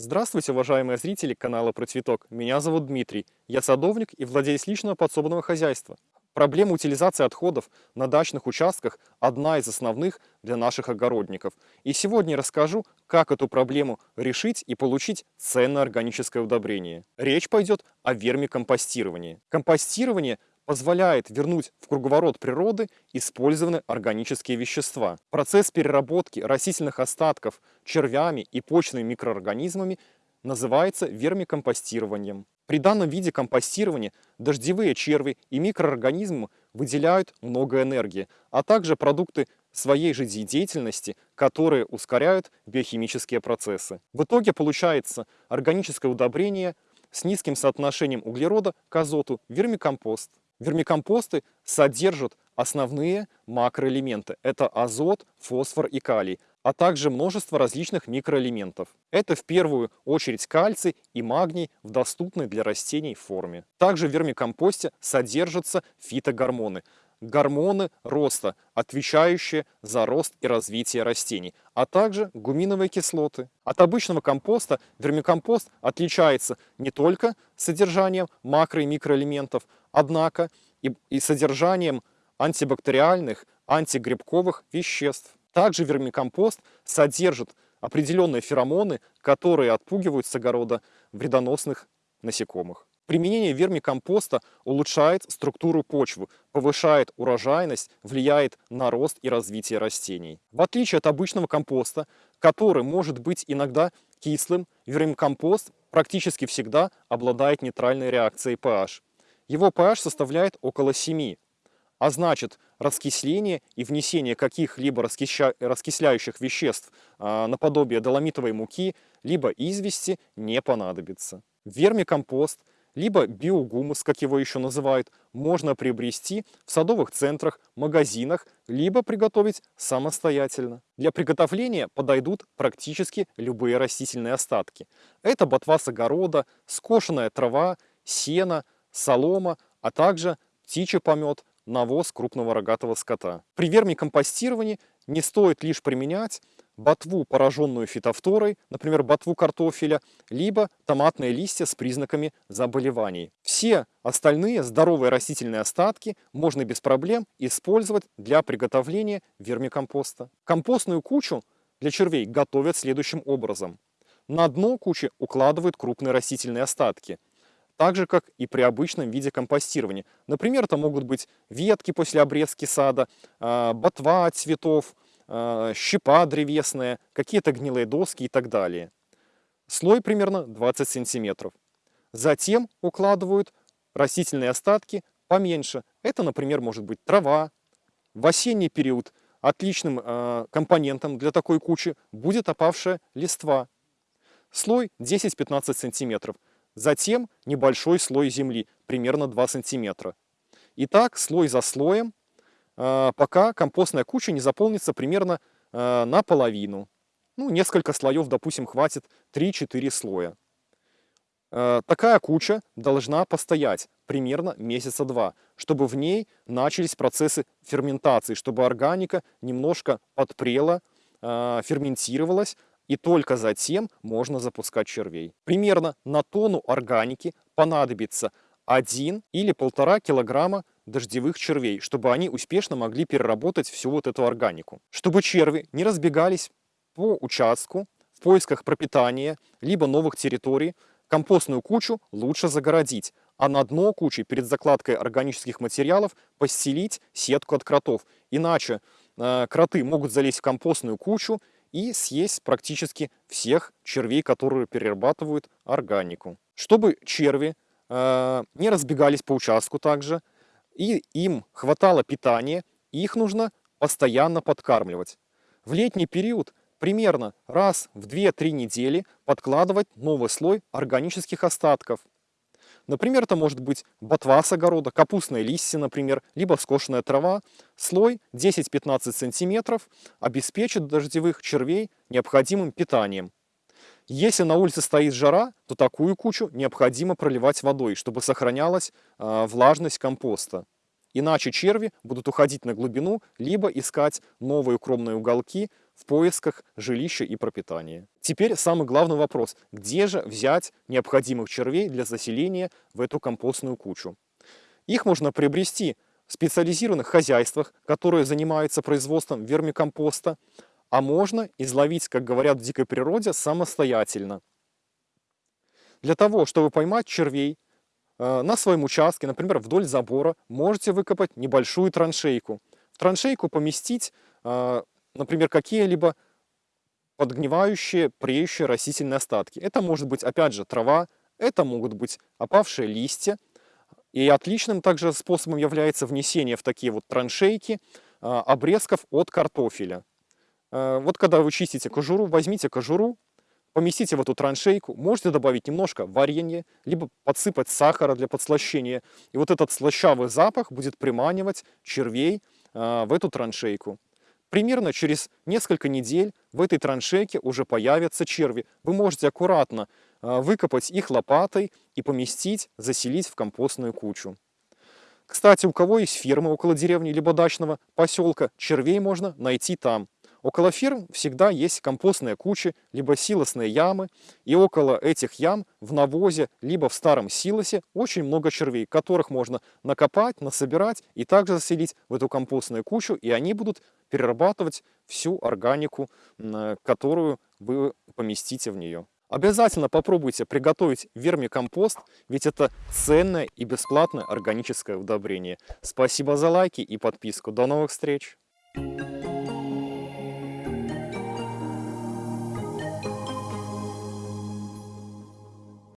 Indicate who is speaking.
Speaker 1: Здравствуйте, уважаемые зрители канала Про Цветок. Меня зовут Дмитрий. Я садовник и владелец личного подсобного хозяйства. Проблема утилизации отходов на дачных участках – одна из основных для наших огородников. И сегодня расскажу, как эту проблему решить и получить ценное органическое удобрение. Речь пойдет о вермикомпостировании. Компостирование позволяет вернуть в круговорот природы использованные органические вещества. Процесс переработки растительных остатков червями и почными микроорганизмами называется вермикомпостированием. При данном виде компостирования дождевые черви и микроорганизмы выделяют много энергии, а также продукты своей жизнедеятельности, которые ускоряют биохимические процессы. В итоге получается органическое удобрение с низким соотношением углерода к азоту – вермикомпост. Вермикомпосты содержат основные макроэлементы. Это азот, фосфор и калий, а также множество различных микроэлементов. Это в первую очередь кальций и магний в доступной для растений форме. Также в вермикомпосте содержатся фитогормоны, гормоны роста, отвечающие за рост и развитие растений, а также гуминовые кислоты. От обычного компоста вермикомпост отличается не только содержанием макро- и микроэлементов, однако и, и содержанием антибактериальных, антигрибковых веществ. Также вермикомпост содержит определенные феромоны, которые отпугивают с огорода вредоносных насекомых. Применение вермикомпоста улучшает структуру почвы, повышает урожайность, влияет на рост и развитие растений. В отличие от обычного компоста, который может быть иногда кислым, вермикомпост практически всегда обладает нейтральной реакцией pH. Его pH составляет около 7, а значит раскисление и внесение каких-либо раскисляющих веществ а, наподобие доломитовой муки, либо извести не понадобится. Вермикомпост – либо биогумус, как его еще называют, можно приобрести в садовых центрах, магазинах, либо приготовить самостоятельно. Для приготовления подойдут практически любые растительные остатки. Это ботва с огорода, скошенная трава, сено, солома, а также птичий помет, навоз крупного рогатого скота. При вермикомпостировании не стоит лишь применять ботву, пораженную фитофторой, например, ботву картофеля, либо томатные листья с признаками заболеваний. Все остальные здоровые растительные остатки можно без проблем использовать для приготовления вермикомпоста. Компостную кучу для червей готовят следующим образом. На дно кучи укладывают крупные растительные остатки, так же, как и при обычном виде компостирования. Например, это могут быть ветки после обрезки сада, а, ботва от цветов, щепа древесная, какие-то гнилые доски и так далее. Слой примерно 20 сантиметров. Затем укладывают растительные остатки поменьше. Это, например, может быть трава. В осенний период отличным э, компонентом для такой кучи будет опавшая листва. Слой 10-15 сантиметров. Затем небольшой слой земли, примерно 2 сантиметра. И так слой за слоем пока компостная куча не заполнится примерно а, наполовину. Ну, несколько слоев, допустим, хватит 3-4 слоя. А, такая куча должна постоять примерно месяца два, чтобы в ней начались процессы ферментации, чтобы органика немножко подпрела, ферментировалась, и только затем можно запускать червей. Примерно на тонну органики понадобится 1 или 1,5 килограмма дождевых червей, чтобы они успешно могли переработать всю вот эту органику. Чтобы черви не разбегались по участку в поисках пропитания, либо новых территорий, компостную кучу лучше загородить, а на дно кучи перед закладкой органических материалов постелить сетку от кротов. Иначе э, кроты могут залезть в компостную кучу и съесть практически всех червей, которые перерабатывают органику. Чтобы черви э, не разбегались по участку также, и им хватало питания, их нужно постоянно подкармливать. В летний период примерно раз в 2-3 недели подкладывать новый слой органических остатков. Например, это может быть ботва с огорода, капустные листья, например, либо скошенная трава. Слой 10-15 см обеспечит дождевых червей необходимым питанием. Если на улице стоит жара, то такую кучу необходимо проливать водой, чтобы сохранялась э, влажность компоста. Иначе черви будут уходить на глубину, либо искать новые укромные уголки в поисках жилища и пропитания. Теперь самый главный вопрос. Где же взять необходимых червей для заселения в эту компостную кучу? Их можно приобрести в специализированных хозяйствах, которые занимаются производством вермикомпоста, а можно изловить, как говорят в дикой природе, самостоятельно. Для того, чтобы поймать червей, э, на своем участке, например, вдоль забора, можете выкопать небольшую траншейку. В траншейку поместить, э, например, какие-либо подгнивающие, преющие растительные остатки. Это может быть, опять же, трава, это могут быть опавшие листья. И отличным также способом является внесение в такие вот траншейки э, обрезков от картофеля. Вот когда вы чистите кожуру, возьмите кожуру, поместите в эту траншейку, можете добавить немножко варенья, либо подсыпать сахара для подслащения. И вот этот слащавый запах будет приманивать червей э, в эту траншейку. Примерно через несколько недель в этой траншейке уже появятся черви. Вы можете аккуратно э, выкопать их лопатой и поместить, заселить в компостную кучу. Кстати, у кого есть фермы около деревни либо дачного поселка, червей можно найти там. Около ферм всегда есть компостные кучи, либо силосные ямы, и около этих ям в навозе, либо в старом силосе очень много червей, которых можно накопать, насобирать и также заселить в эту компостную кучу, и они будут перерабатывать всю органику, которую вы поместите в нее. Обязательно попробуйте приготовить вермикомпост, ведь это ценное и бесплатное органическое удобрение. Спасибо за лайки и подписку. До новых встреч! Thank you.